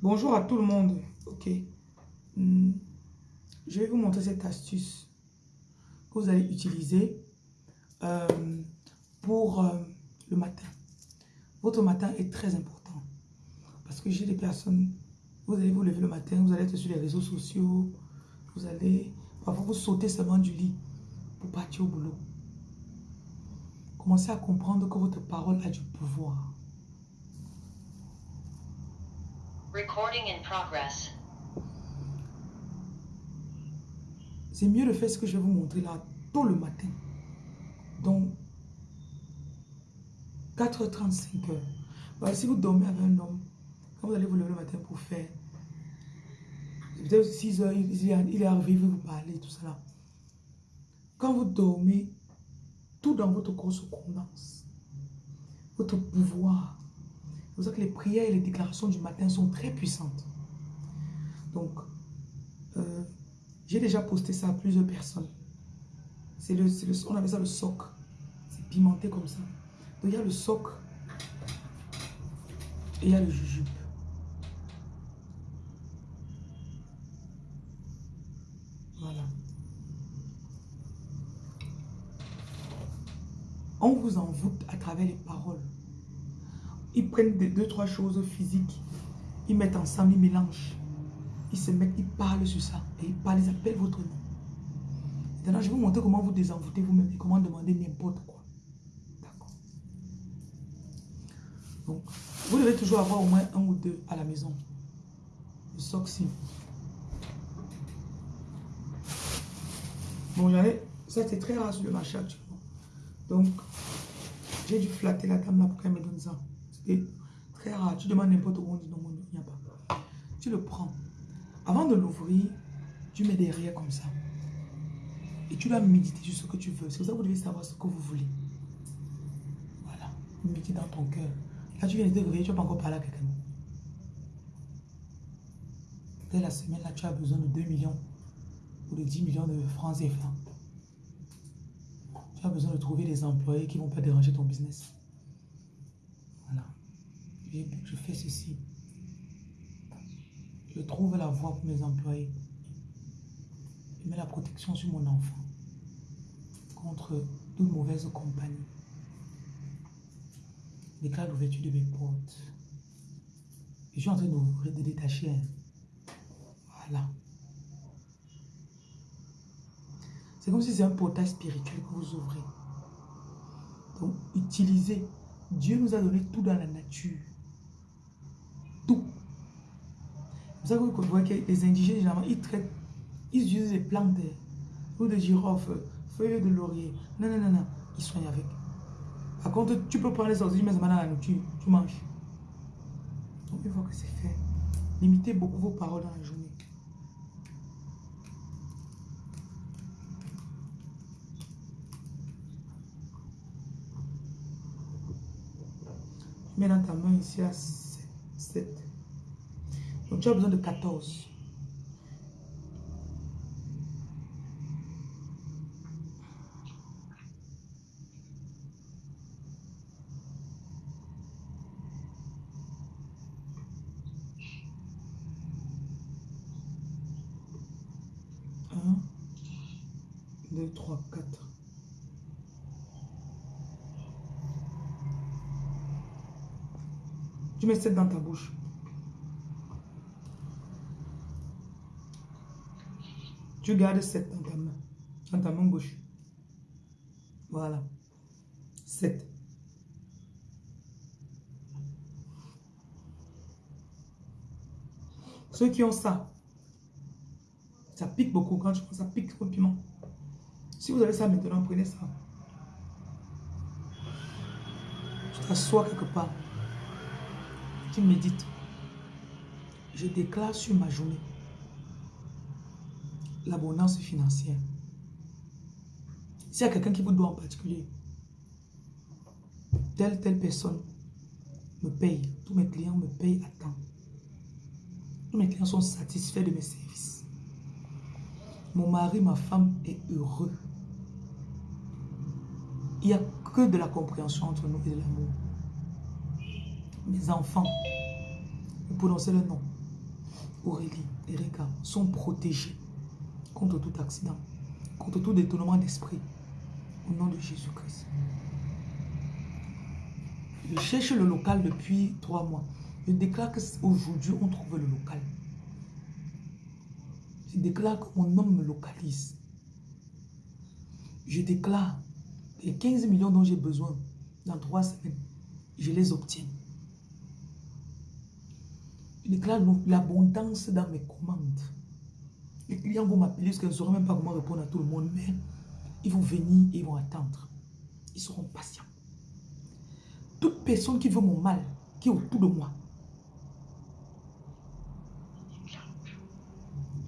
Bonjour à tout le monde. Ok. Hmm. Je vais vous montrer cette astuce que vous allez utiliser euh, pour euh, le matin. Votre matin est très important. Parce que j'ai des personnes, vous allez vous lever le matin, vous allez être sur les réseaux sociaux, vous allez, parfois vous sautez seulement du lit pour partir au boulot. Commencez à comprendre que votre parole a du pouvoir. Recording in progress. C'est mieux de faire ce que je vais vous montrer là tôt le matin. Donc, 4h30, 5h. si vous dormez avec un homme, quand vous allez vous lever le matin pour faire, peut-être 6h, il est arrivé, il veut vous parler, tout ça Quand vous dormez, tout dans votre corps se condense. Votre pouvoir. Pour ça que les prières et les déclarations du matin sont très puissantes. Donc, euh, j'ai déjà posté ça à plusieurs personnes. C'est le, le, on appelle ça le soc. C'est pimenté comme ça. Donc il y a le soc et il y a le jujube. Voilà. On vous envoûte à travers les paroles. Ils prennent des deux, trois choses physiques. Ils mettent ensemble, ils mélangent. Ils se mettent, ils parlent sur ça. Et ils parlent, ils appellent votre nom. Maintenant, je vais vous montrer comment vous désenvoûtez vous-même et comment demander n'importe quoi. D'accord. Donc, vous devez toujours avoir au moins un ou deux à la maison. Le soxy. Bon, j'avais... Ça, c'est très rare sur le marché. Donc, j'ai dû flatter la dame là pour qu'elle me donne ça. C'était très rare. Tu demandes n'importe où, on dit non, il n'y a pas. Tu le prends. Avant de l'ouvrir, tu mets derrière comme ça. Et tu vas méditer sur ce que tu veux. C'est pour ça que vous devez savoir ce que vous voulez. Voilà. Méditer dans ton cœur. Là, tu viens de te réveiller, tu vas pas encore parler à quelqu'un. Dès la semaine, là, tu as besoin de 2 millions ou de 10 millions de francs CFA. Tu as besoin de trouver des employés qui ne vont pas déranger ton business. Je fais ceci. Je trouve la voie pour mes employés. Je mets la protection sur mon enfant contre toute mauvaise compagnie. Déclare l'ouverture de mes portes. Je suis en train de, de détacher. Voilà. C'est comme si c'est un portail spirituel que vous ouvrez. Donc, utilisez. Dieu nous a donné tout dans la nature. Tout. C'est ça que vous que les indigènes, généralement, ils traitent, ils utilisent les plantes, ou de girofle, feuilles de laurier. Non, non, non, non. Ils soignent avec. Par contre, tu peux prendre les oxygènes, mais ça dans la nourriture, tu manges. Donc, une fois que c'est fait, limitez beaucoup vos paroles dans la journée. mets dans ta main ici à donc tu as besoin de 14. Hein? 2, 3, Tu mets cette dans ta bouche. Tu gardes cette dans ta main. Dans ta main gauche. Voilà. 7. Ceux qui ont ça, ça pique beaucoup. Quand je prends ça pique trop piment. Si vous avez ça maintenant, prenez ça. Tu t'assois quelque part tu médites, je déclare sur ma journée l'abondance financière. S'il y a quelqu'un qui vous doit en particulier, telle, telle personne me paye, tous mes clients me payent à temps. Tous mes clients sont satisfaits de mes services. Mon mari, ma femme est heureux. Il n'y a que de la compréhension entre nous et de l'amour mes enfants, vous prononcez le nom. Aurélie, Erika sont protégés contre tout accident, contre tout détournement d'esprit. Au nom de Jésus-Christ. Je cherche le local depuis trois mois. Je déclare qu'aujourd'hui, on trouve le local. Je déclare que mon homme me localise. Je déclare les 15 millions dont j'ai besoin dans trois semaines, je les obtiens. Je déclare l'abondance dans mes commandes. Les clients vont m'appeler parce qu'ils ne sauront même pas comment répondre à tout le monde, mais ils vont venir et ils vont attendre. Ils seront patients. Toute personne qui veut mon mal, qui est autour de moi,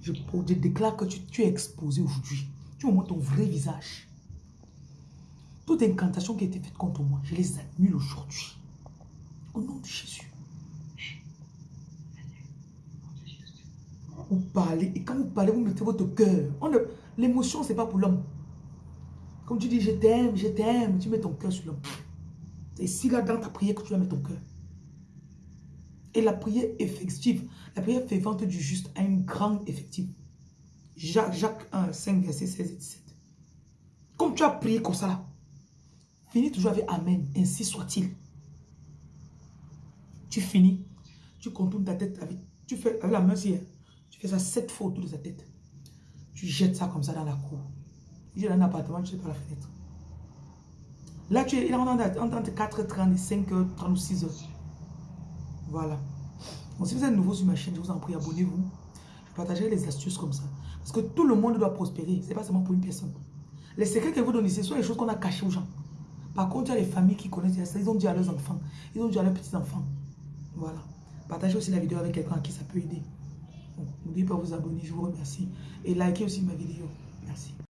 je, déclare que tu, es exposé aujourd'hui. Tu me montres ton vrai visage. Toute incantation qui a été faite contre moi, je les annule aujourd'hui. Au nom de Jésus. Vous parlez, et quand vous parlez, vous mettez votre cœur. L'émotion, ce n'est pas pour l'homme. Comme tu dis, je t'aime, je t'aime, tu mets ton cœur sur l'homme. C'est ici, là, dans ta prière, que tu vas mettre ton cœur. Et la prière effective, la prière fervente du juste a une grande effective. Jacques, Jacques 1, 5, verset 16 et 17. Comme tu as prié comme ça finis toujours avec Amen, ainsi soit-il. Tu finis, tu contournes ta tête avec, tu fais avec la main fais ça sept fois autour de ta tête. Tu jettes ça comme ça dans la cour. Il dans un appartement, tu sais par la fenêtre. Là, tu es, est entre 4h30 et 5h30 ou 6h. Voilà. Si vous êtes nouveau sur ma chaîne, je vous en prie, abonnez-vous. Je partagerai les astuces comme ça. Parce que tout le monde doit prospérer. Ce n'est pas seulement pour une personne. Les secrets que vous donnez, ce sont les choses qu'on a cachées aux gens. Par contre, il y a les familles qui connaissent ça. Ils ont dit à leurs enfants. Ils ont dit à leurs petits-enfants. Voilà. Partagez aussi la vidéo avec quelqu'un à qui ça peut aider. N'oubliez pas de vous abonner. Je vous remercie. Et likez aussi ma vidéo. Merci.